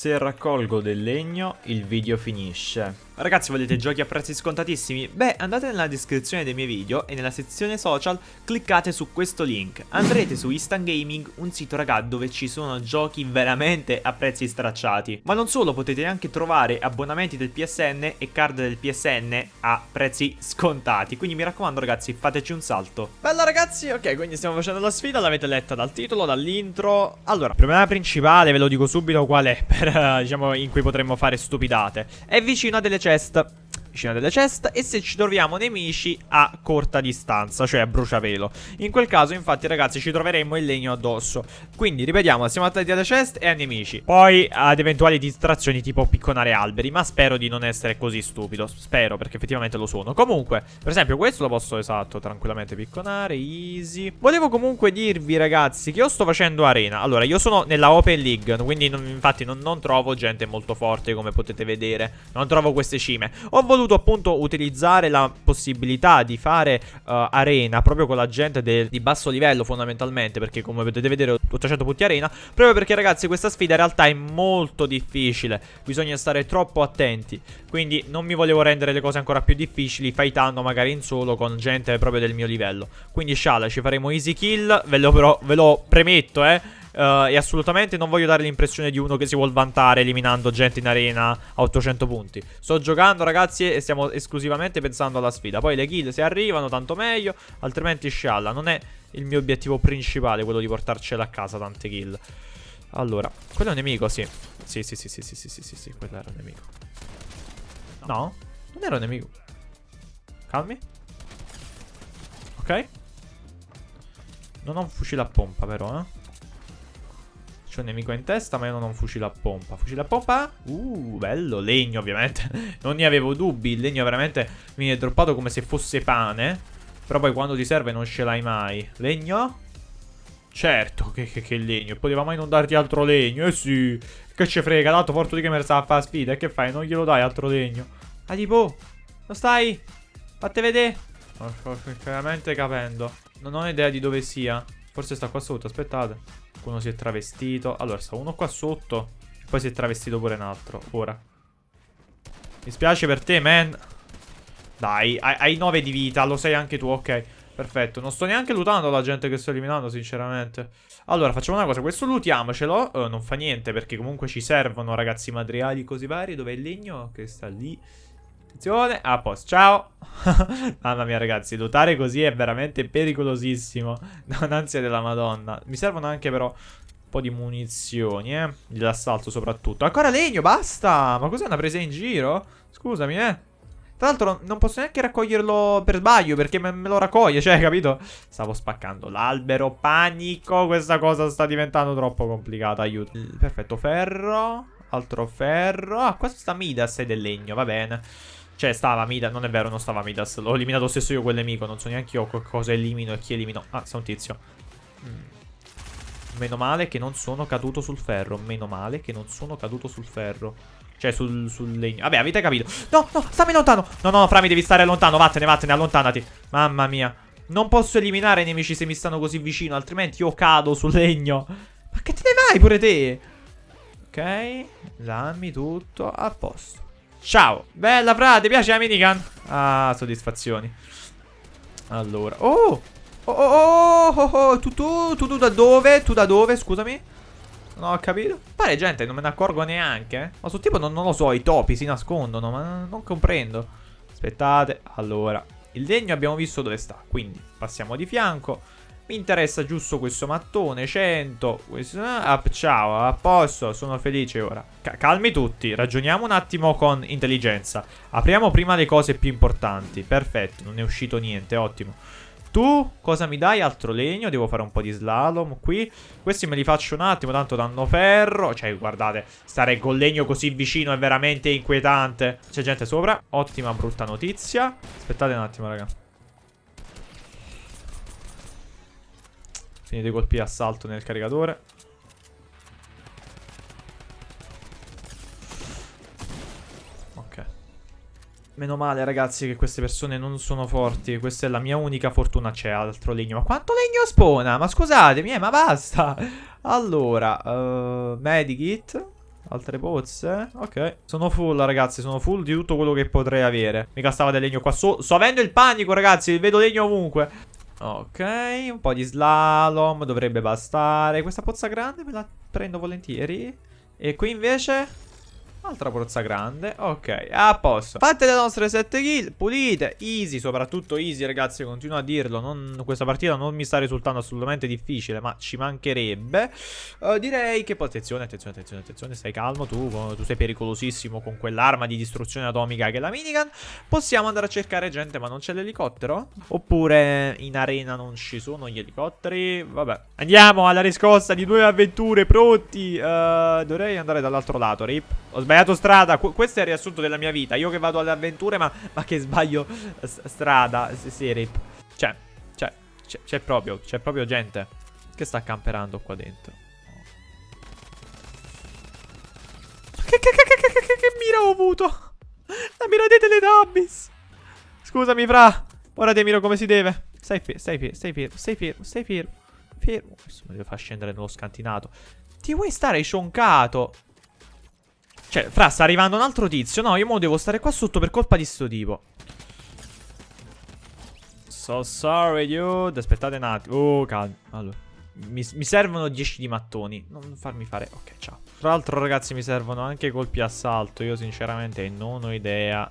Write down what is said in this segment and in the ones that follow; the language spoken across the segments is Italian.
Se raccolgo del legno, il video finisce. Ragazzi, volete giochi a prezzi scontatissimi? Beh, andate nella descrizione dei miei video e nella sezione social cliccate su questo link. Andrete su Instant Gaming, un sito raga dove ci sono giochi veramente a prezzi stracciati. Ma non solo, potete anche trovare abbonamenti del PSN e card del PSN a prezzi scontati. Quindi mi raccomando ragazzi, fateci un salto. Bella ragazzi, ok, quindi stiamo facendo la sfida, l'avete letta dal titolo, dall'intro. Allora, il problema principale, ve lo dico subito qual è, per, diciamo, in cui potremmo fare stupidate. È vicino a delle chest vicino a delle chest e se ci troviamo nemici a corta distanza, cioè a bruciapelo. In quel caso, infatti, ragazzi, ci troveremo il legno addosso. Quindi, ripetiamo, siamo attenti alle chest e ai nemici. Poi ad eventuali distrazioni tipo picconare alberi, ma spero di non essere così stupido. Spero, perché effettivamente lo sono. Comunque, per esempio, questo lo posso, esatto, tranquillamente picconare, easy. Volevo comunque dirvi, ragazzi, che io sto facendo arena. Allora, io sono nella Open League, quindi non, infatti non, non trovo gente molto forte, come potete vedere. Non trovo queste cime. Ho voluto voluto appunto utilizzare la possibilità di fare uh, arena proprio con la gente di basso livello fondamentalmente perché come potete vedere ho 800 punti arena proprio perché ragazzi questa sfida in realtà è molto difficile. Bisogna stare troppo attenti. Quindi non mi volevo rendere le cose ancora più difficili fightando magari in solo con gente proprio del mio livello. Quindi sciala ci faremo easy kill. Ve lo, però, ve lo premetto eh Uh, e assolutamente non voglio dare l'impressione di uno che si vuol vantare eliminando gente in arena a 800 punti. Sto giocando ragazzi e stiamo esclusivamente pensando alla sfida. Poi le kill se arrivano tanto meglio, altrimenti scialla. Non è il mio obiettivo principale quello di portarcela a casa tante kill. Allora, quello è un nemico, sì. Sì, sì, sì, sì, sì, sì, sì, sì, sì, quello era un nemico. No, non era un nemico. Calmi. Ok. Non ho un fucile a pompa però, eh. Un nemico in testa, ma io non ho un fucile a pompa. Fucile a pompa? Uh, bello. Legno, ovviamente. non ne avevo dubbi. Il legno veramente mi è droppato come se fosse pane. Però poi quando ti serve non ce l'hai mai. Legno? Certo che, che, che legno. Poteva mai non darti altro legno? Eh sì. Che ci frega. Tanto Fortu di Gamer sta a fare sfida. E che fai? Non glielo dai altro legno. Ah, tipo. Non stai? Fatte vedere. Non sto sinceramente capendo. Non ho idea di dove sia. Forse sta qua sotto. Aspettate. Qualcuno si è travestito. Allora, sta uno qua sotto. E poi si è travestito pure un altro. Ora. Mi spiace per te, man. Dai, hai, hai 9 di vita. Lo sai anche tu, ok. Perfetto. Non sto neanche lootando la gente che sto eliminando, sinceramente. Allora, facciamo una cosa. Questo lootiamocelo. Uh, non fa niente, perché comunque ci servono, ragazzi, materiali così vari. Dov'è il legno? Che sta lì. Attenzione, a posto, ciao. Mamma mia ragazzi, lottare così è veramente pericolosissimo. Un'ansia della madonna. Mi servono anche però un po' di munizioni, eh. Dell'assalto soprattutto. Ancora legno, basta. Ma cos'è una presa in giro? Scusami, eh. Tra l'altro non posso neanche raccoglierlo per sbaglio Perché me, me lo raccoglie, cioè, capito? Stavo spaccando l'albero, panico. Questa cosa sta diventando troppo complicata, aiuto. Perfetto, ferro. Altro ferro. Ah, questo sta Midas è del legno, va bene cioè stava Midas, non è vero, non stava Midas. L'ho eliminato stesso io quel nemico Non so neanche io cosa elimino e chi elimino. Ah, sta un tizio. Mm. Meno male che non sono caduto sul ferro Meno male che non sono caduto sul ferro. Cioè sul, sul legno. Vabbè, avete capito. No, no, stammi lontano. No, no, Frami, devi stare lontano. Vattene, vattene, allontanati. Mamma mia. Non posso eliminare i nemici se mi stanno così vicino Altrimenti io cado sul legno. Ma che te ne vai pure te? Ok Dammi tutto a posto Ciao. Bella, fra, ti piace la minigun? Ah, soddisfazioni. Allora. Oh! Oh, oh, oh, oh, oh. Tu, tu, tu, tu da dove? Tu da dove? Scusami. Non ho capito. Pare, gente, non me ne accorgo neanche. Ma sul tipo, non, non lo so, i topi si nascondono, ma non comprendo. Aspettate. Allora, il legno abbiamo visto dove sta. Quindi, passiamo di fianco. Mi interessa giusto questo mattone, 100. Questo, ah, ciao, a posto, sono felice ora. C calmi tutti, ragioniamo un attimo con intelligenza. Apriamo prima le cose più importanti. Perfetto, non è uscito niente, ottimo. Tu cosa mi dai? Altro legno, devo fare un po' di slalom qui. Questi me li faccio un attimo, tanto danno ferro. Cioè, guardate, stare col legno così vicino è veramente inquietante. C'è gente sopra, ottima brutta notizia. Aspettate un attimo, raga. Finite i colpi assalto nel caricatore. Ok. Meno male ragazzi che queste persone non sono forti. Questa è la mia unica fortuna. C'è altro legno. Ma quanto legno spona? Ma scusatemi, eh, ma basta. Allora, uh, medikit. Altre pozze? Ok. Sono full, ragazzi. Sono full di tutto quello che potrei avere. Mica stava del legno qua. Sto avendo il panico, ragazzi. Vedo legno ovunque. Ok. Un po' di slalom. Dovrebbe bastare. Questa pozza grande me la prendo volentieri. E qui invece... Altra pozza grande, ok, a posto. Fatte le nostre 7 kill, pulite, easy Soprattutto easy ragazzi, continuo a dirlo non, Questa partita non mi sta risultando assolutamente difficile Ma ci mancherebbe. Uh, Direi che attenzione, attenzione, attenzione, attenzione Stai calmo, tu, tu sei pericolosissimo Con quell'arma di distruzione atomica che è la minigun. Possiamo andare a cercare gente ma non c'è l'elicottero? Oppure in arena non ci sono gli elicotteri? Vabbè Andiamo alla riscossa di due avventure pronti. Uh, Dovrei andare dall'altro lato, rip. Ho sbagliato strada. Qu questo è il riassunto della mia vita. Io che vado alle avventure, ma, ma che sbaglio strada. Sì, sì, rip. Cioè, cioè, c'è proprio, c'è proprio gente che sta camperando qua dentro. Che, che, che, che, che, che mira ho avuto? La mira dei Teletubbies. Scusami, fra. Ora ti miro come si deve. Stai fermo, stai fermo, stai fermo, stai fermo, stai fermo. Fermo. Questo mi deve far scendere nello scantinato. Ti vuoi stare cioncato? Cioè, fra, sta arrivando un altro tizio. No, io mo devo stare qua sotto per colpa di sto tipo. So sorry, dude. Aspettate un attimo. Oh, calma. Allora. Mi, mi, servono 10 di mattoni. Non farmi fare... Ok, ciao. Tra l'altro, ragazzi, mi servono anche colpi assalto. Io, sinceramente, non ho idea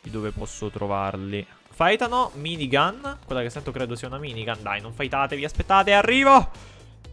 di dove posso trovarli. Fightano, minigun. Quella che sento credo sia una minigun. Dai, non fightatevi. Aspettate, arrivo.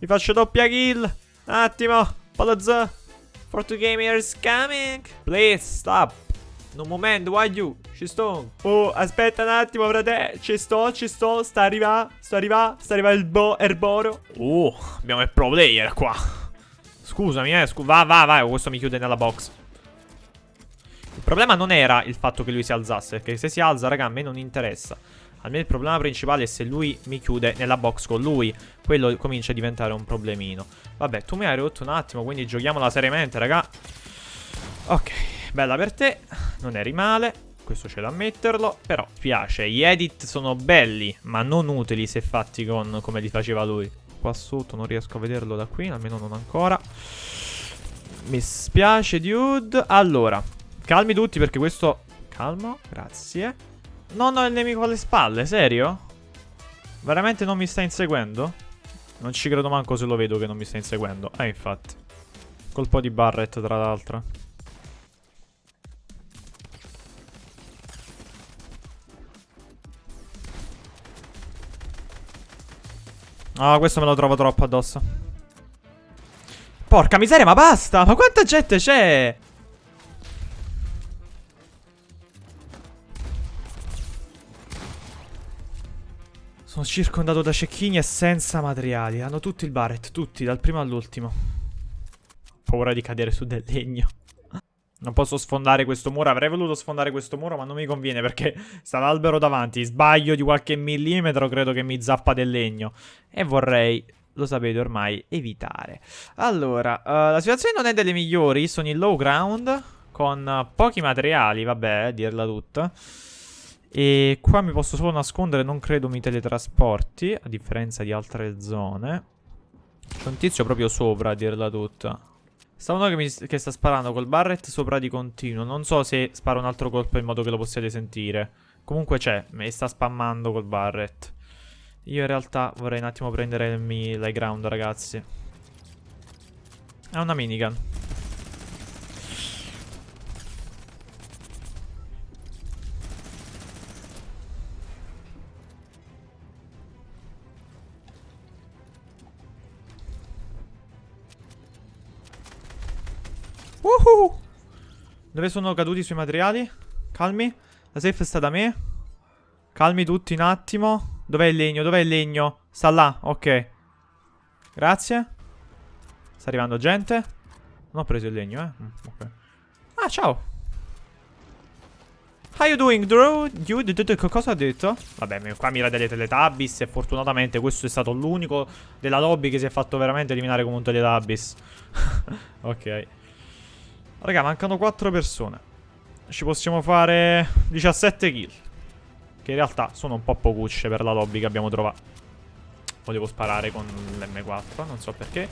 Vi faccio doppia kill. Un attimo. Palazzo. Fortu Gamers coming. Please stop. Un momento, why you? Ci sto. Oh, aspetta un attimo, frate. Ci sto, ci sto. Sta arrivando. Sta arrivando. Sta arrivando il bo erboro. Oh, abbiamo il pro player qua. Scusami, eh. Scu va, va, va. Questo mi chiude nella box. Il problema non era il fatto che lui si alzasse. Perché se si alza, raga, a me non interessa. Almeno il problema principale è se lui mi chiude nella box con lui. Quello comincia a diventare un problemino. Vabbè, tu mi hai rotto un attimo, quindi giochiamola seriamente, raga. Ok, bella per te. Non eri male. Questo c'è da ammetterlo. Però piace. Gli edit sono belli, ma non utili se fatti con come li faceva lui. Qua sotto non riesco a vederlo da qui, almeno non ancora. Mi spiace, dude. Allora, calmi tutti perché questo... Calmo, grazie. Non ho il nemico alle spalle, serio? Veramente non mi sta inseguendo? Non ci credo manco se lo vedo che non mi sta inseguendo. Eh, infatti. Colpo di Barret, tra l'altro. Ah, oh, questo me lo trovo troppo addosso. Porca miseria, ma basta! Ma quanta gente c'è? Sono circondato da cecchini e senza materiali. Hanno tutti il Barret, tutti, dal primo all'ultimo. Paura di cadere su del legno. Non posso sfondare questo muro. Avrei voluto sfondare questo muro, ma non mi conviene perché sta l'albero davanti. Sbaglio di qualche millimetro, credo che mi zappa del legno. E vorrei, lo sapete ormai, evitare. Allora, uh, la situazione non è delle migliori. Sono in low ground, con pochi materiali, vabbè, dirla tutta. E qua mi posso solo nascondere, non credo mi teletrasporti, a differenza di altre zone. C'è un tizio proprio sopra, a dirla tutta. Sta uno che, mi, che sta sparando col barret sopra di continuo. Non so se spara un altro colpo in modo che lo possiate sentire. Comunque c'è, mi sta spammando col barret. Io in realtà vorrei un attimo prendere l'high ground, ragazzi. È una minigun. Uhuh. Dove sono caduti sui materiali? Calmi. La safe sta da me. Calmi tutti un attimo. Dov'è il legno? Dov'è il legno? Sta là, ok. Grazie. Sta arrivando gente. Non ho preso il legno, eh. Mm. Ah, ciao. How you doing, Drew? Dude, cosa ha detto? Vabbè, qua mira delle Teletubbies e fortunatamente questo è stato l'unico della lobby che si è fatto veramente eliminare come un Teletubbies. ok. Raga, mancano 4 persone. Ci possiamo fare 17 kill. Che in realtà sono un po' pocucce per la lobby che abbiamo trovato. Volevo sparare con l'M4, non so perché.